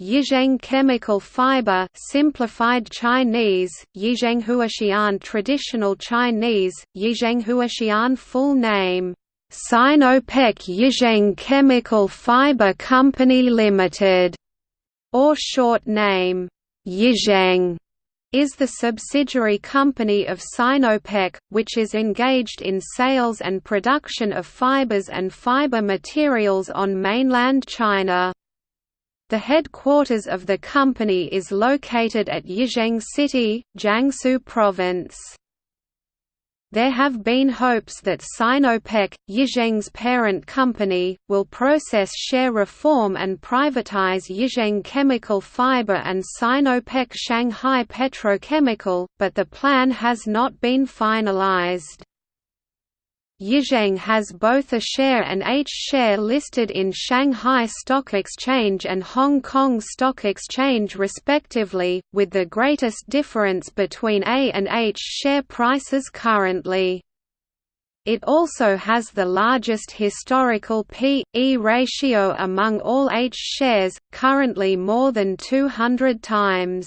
Yizheng Chemical Fiber simplified Chinese, Yizhenghuaxian Traditional Chinese, Yizhenghuaxian full name, Sinopec Yizheng Chemical Fiber Company Limited, or short name, Yizheng is the subsidiary company of Sinopec, which is engaged in sales and production of fibers and fiber materials on mainland China. The headquarters of the company is located at Yizheng City, Jiangsu Province. There have been hopes that Sinopec, Yizheng's parent company, will process share reform and privatize Yizheng Chemical Fiber and Sinopec Shanghai Petrochemical, but the plan has not been finalized. Yizheng has both A share and H share listed in Shanghai Stock Exchange and Hong Kong Stock Exchange respectively, with the greatest difference between A and H share prices currently. It also has the largest historical P/E ratio among all H shares, currently more than 200 times.